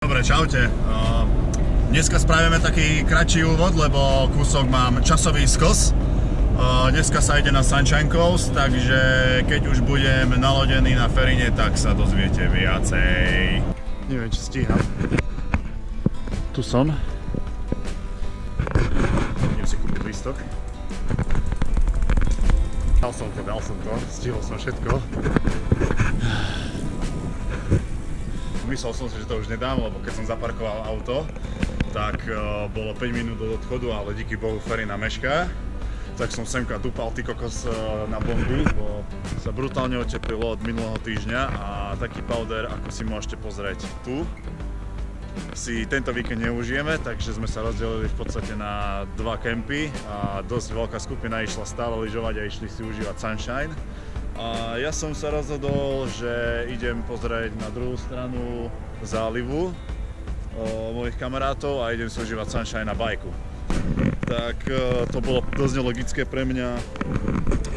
Dobre, čaute. Uh, Dneska spravíme taký kratší úvod, lebo kúsok mám časový skos. Uh, Dneska sa ide na Sunshine Coast, takže keď už budem nalodený na Ferine, tak sa dozviete viacej. Neviem, či stíham. Tu som. Idem si kúpiť lístok. Dal som to, dal som to, stihol som všetko. Myslel som si, že to už nedám, lebo keď som zaparkoval auto, tak uh, bolo 5 minút do odchodu, ale díky Bohu Ferina mešká. Tak som semka dupal ty kokos uh, na bomby, bo sa brutálne oteplilo od minulého týždňa a taký powder, ako si môžete pozrieť tu, si tento víkend neužijeme, takže sme sa rozdelili v podstate na dva kempy a dosť veľká skupina išla stále lyžovať a išli si užívať Sunshine. A ja som sa rozhodol, že idem pozrieť na druhú stranu zálivu o, mojich kamarátov a idem si užívať Sunshine na bajku. Tak to bolo dosť nelogické pre mňa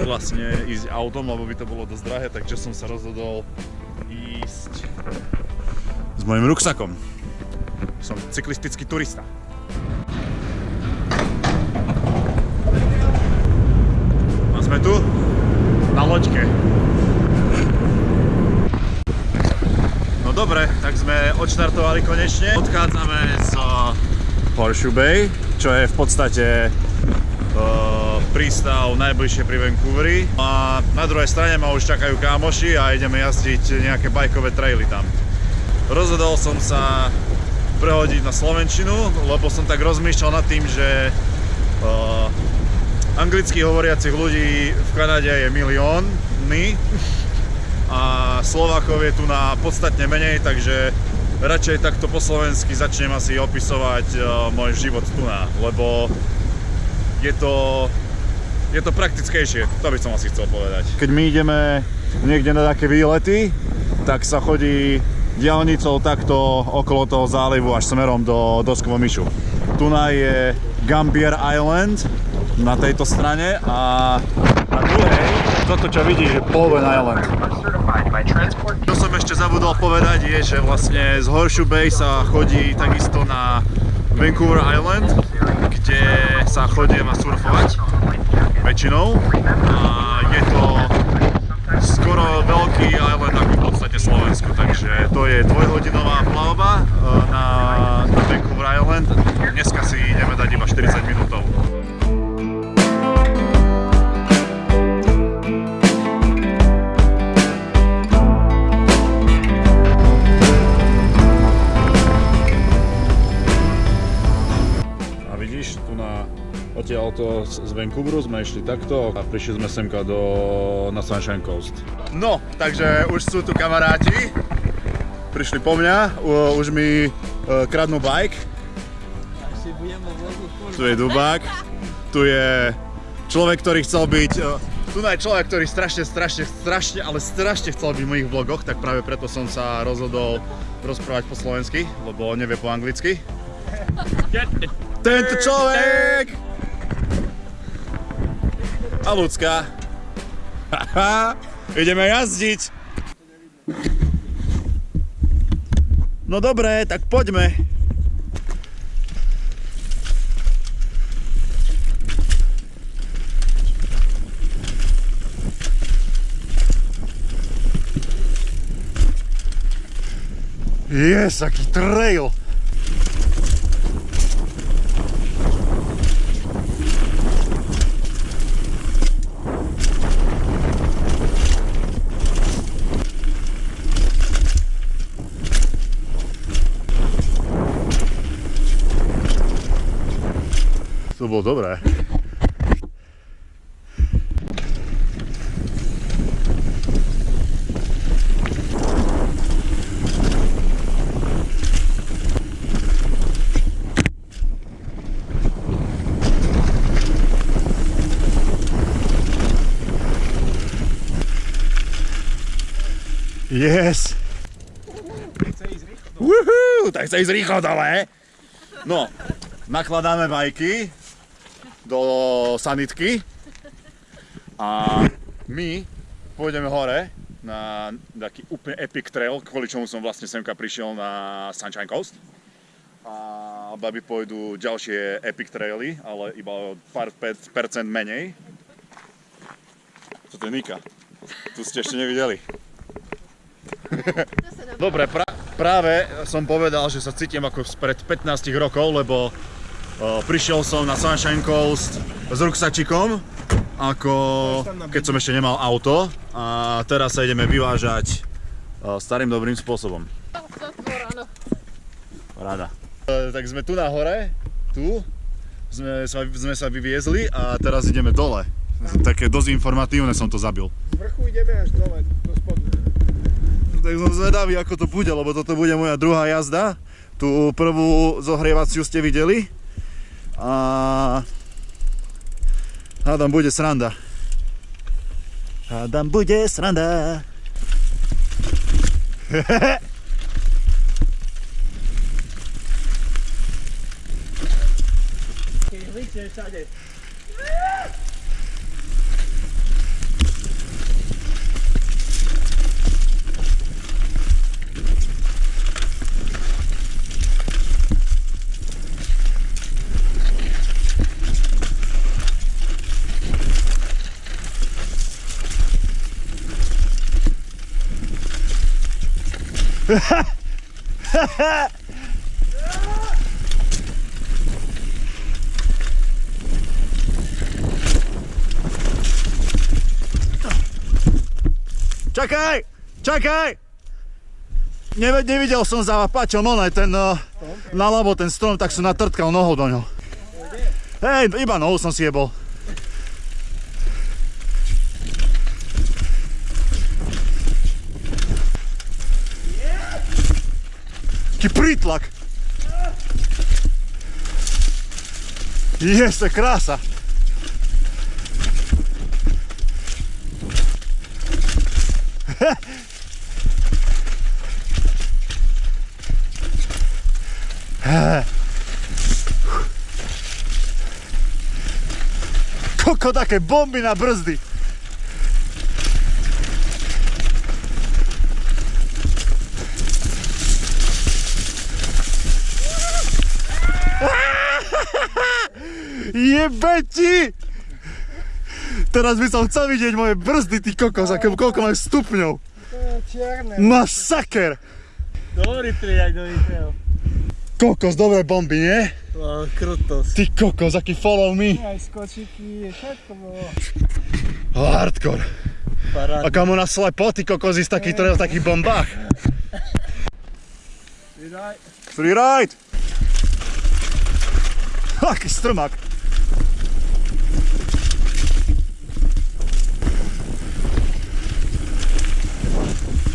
vlastne ísť autom, lebo by to bolo dosť drahé, takže som sa rozhodol ísť s mojim ruksakom. Som cyklistický turista. A sme tu loďke. No dobre, tak sme odštartovali konečne. Odchádzame z Horseshoe Bay, čo je v podstate uh, prístav najbližšie pri Vancouveri. A na druhej strane ma už čakajú kámoši a ideme jazdiť nejaké bajkové traily tam. Rozhodol som sa prehodiť na Slovenčinu, lebo som tak rozmýšľal nad tým, že uh, anglicky hovoriacich ľudí v Kanade je milióny a Slovákov je tu na podstatne menej, takže radšej takto po slovensky začnem asi opisovať uh, môj život tu na, lebo je to, je to praktickejšie, to by som asi chcel povedať. Keď my ideme niekde na také výlety, tak sa chodí diálnicou takto okolo toho zálivu až smerom do Myšu. Tuna je Gambier Island na tejto strane a na druhej, toto čo vidíš, je Bowen Island. Čo som ešte zabudol povedať je, že vlastne z Horseshoe Bay sa chodí takisto na Vancouver Island, kde sa chodí na surfovať väčšinou a je to skoro veľký island ako v podstate Slovensku, takže to je dvojhodinová plavba na, na Vancouver Island. Dať iba 40 minútov. A vidíš, tu na Odtiaľto z Vancouveru sme išli takto a prišli sme semka do, na Sunshine Coast. No, takže už sú tu kamaráti. Prišli po mňa, už mi uh, kradnú bike. Tu je Dubák. Tu je človek, ktorý chcel byť... Uh, tu je človek, ktorý strašne, strašne, strašne, ale strašne chcel byť v mojich vlogoch, tak práve preto som sa rozhodol rozprávať po slovensky, lebo on nevie po anglicky. Tento človek! a ľudská. Ideme jazdiť. No dobre, tak poďme. Yes, aký trail. To bolo dobré. Yes! Woohoo! Tak sa ísť rýchlo dole. No, nakladáme bajky do sanitky a my pôjdeme hore na taký úplne epic trail, kvôli čomu som vlastne semka prišiel na Sunshine Coast. A baby pôjdu ďalšie epic traily, ale iba o pár pe- percent menej. Co to je Nika? Tu ste ešte nevideli. Dobre, pra- práve som povedal, že sa cítim ako spred 15 rokov, lebo o, prišiel som na Sunshine Coast s ruksačikom, ako keď som ešte nemal auto a teraz sa ideme vyvážať o, starým dobrým spôsobom. Rada. E, tak sme tu na hore, tu, sme sa, sme sa vyviezli a teraz ideme dole. Také dosť informatívne som to zabil. Z vrchu ideme až dole, do spodu. Tak som zvedavý, ako to bude, lebo toto bude moja druhá jazda. Tú prvú zohrievaciu ste videli. A... Hádam, bude sranda. Hádam, bude sranda. Všade. Čakaj! Čakaj! Neve, nevidel som za pačom onaj ten uh, nalavo ten strom, tak som natrtkal nohou do ňo. Hej, iba nohou som si jebol. Taký prítlak. Jeste, krása. Koko také bomby na brzdy. Jebe ti! Teraz by som chcel vidieť moje brzdy, ty kokos, aké, koľko majú stupňov. To je čierne. Masaker! Dobrý triať, dobrý trail. Kokos, dobré bomby, nie? To krutosť. Ty kokos, aký follow me. Aj skočiky, všetko bolo. Hardcore. A Paráda. kamo na slepo, ty kokos, ísť taký trail v takých bombách. Vydaj. Freeride! Aký strmak.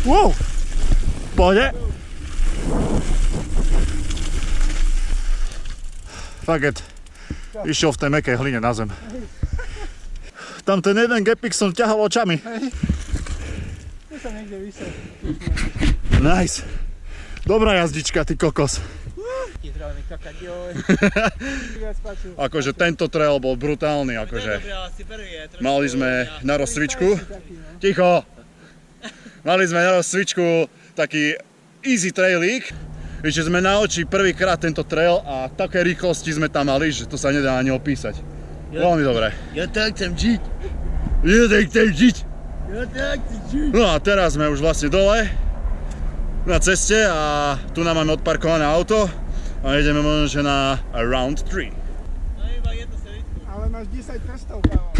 Wow! Pohode? Faget. Išiel v tej mekej hline na zem. Tam ten jeden gepik som ťahal očami. Nice. Dobrá jazdička, ty kokos. Akože tento trail bol brutálny, akože. Mali sme na rozcvičku. No. Ticho! Mali sme na rozcvičku taký easy trailík. Ešte sme na oči prvýkrát tento trail a také rýchlosti sme tam mali, že to sa nedá ani opísať. Veľmi dobre. Ja tak chcem žiť. Ja tak chcem žiť. Ja tak chcem žiť. No a teraz sme už vlastne dole na ceste a tu nám máme odparkované auto a ideme možno že na round 3. Ale máš 10 prstov, kámo.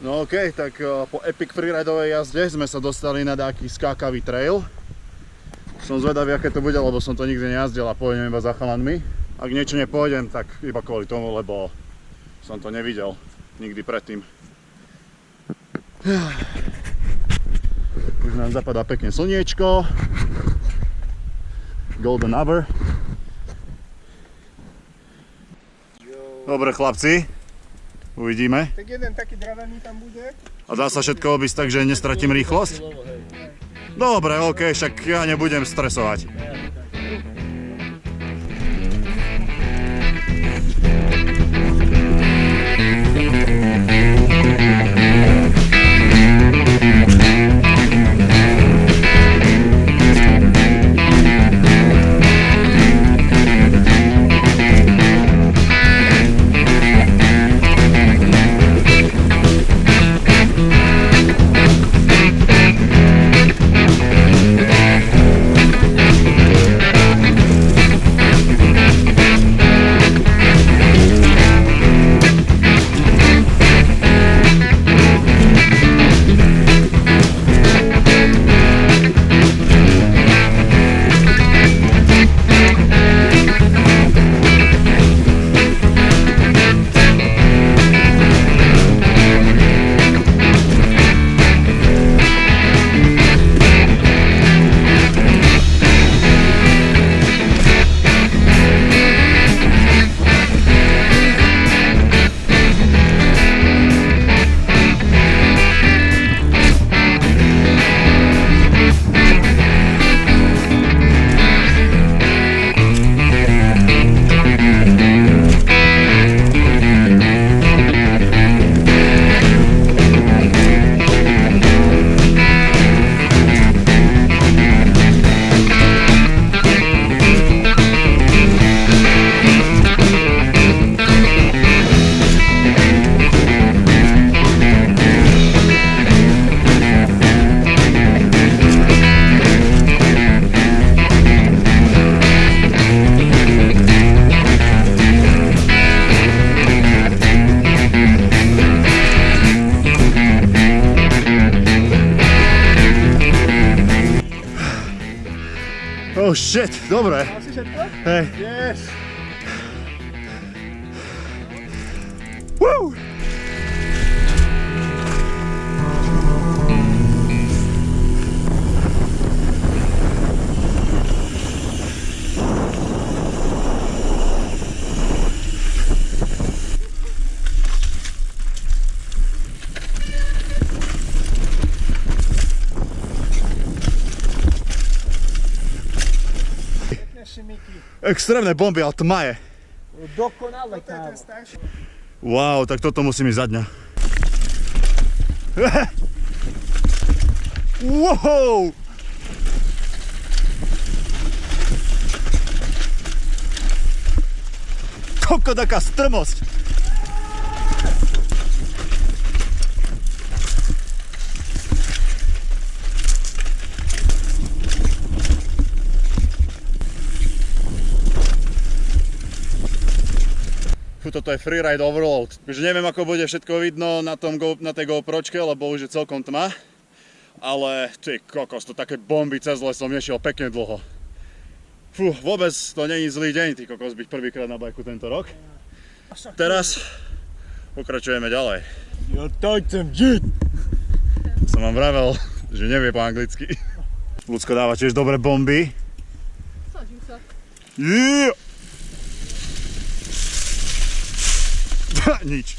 No okej, tak uh, po epic freeridovej jazde sme sa dostali na taký skákavý trail. Som zvedavý, aké to bude, lebo som to nikdy nejazdil a pôjdem iba za chalanmi. Ak niečo nepôjdem, tak iba kvôli tomu, lebo som to nevidel nikdy predtým. Už nám zapadá pekne slniečko. Golden hour. Dobre chlapci, uvidíme. Tak jeden taký dravený tam bude. A dá sa všetko obísť tak, že nestratím rýchlosť? Dobre, ok, však ja nebudem stresovať. Shit, dobre. Mal si všetko? Hej. Yes. Extrémne bomby, ale tma je. Dokonale, kámo. Wow, tak toto musím ísť za dňa. Wow! Koľko taká strmosť. Toto je freeride overload. Takže neviem, ako bude všetko vidno na, tom Go, na tej GoPročke, lebo už je celkom tma. Ale ty kokos, to také bomby cez les som nešiel pekne dlho. Fú, vôbec to není zlý deň, ty kokos, byť prvýkrát na bajku tento rok. Teraz pokračujeme ďalej. Ja tak chcem žiť. Som vám vravel, že nevie po anglicky. Ľudsko dáva tiež dobré bomby. Snažím sa. Yeah! Nič.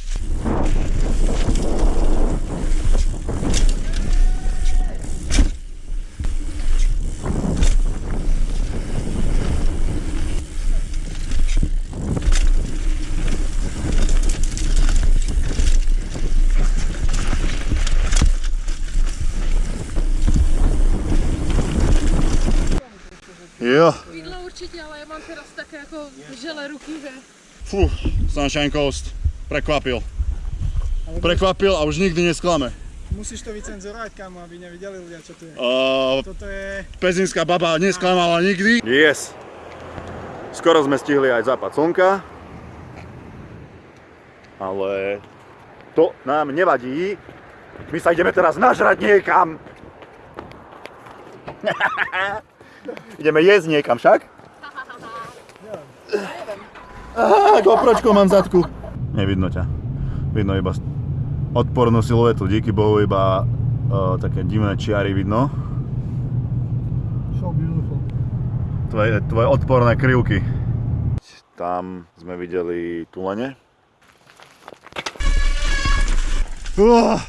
Jo. Jídlo určitě, ale já mám teraz také jako žele ruky, že Fú, Sunshine Coast. Prekvapil. Prekvapil a už nikdy nesklame. Musíš to vycenzurovať, kámo, aby nevideli ľudia, čo tu je. Uh, Toto je... pezinská baba nesklamala nikdy. Yes. Skoro sme stihli aj západ slnka. Ale to nám nevadí. My sa ideme teraz nažrať niekam. ideme jesť niekam však? Aha, GoPročko mám v zadku. Nevidno ťa. Vidno iba odpornú siluetu. Díky Bohu iba uh, také divné čiary vidno. So beautiful. Tvoje, tvoje odporné krivky. Tam sme videli tulene. Uh,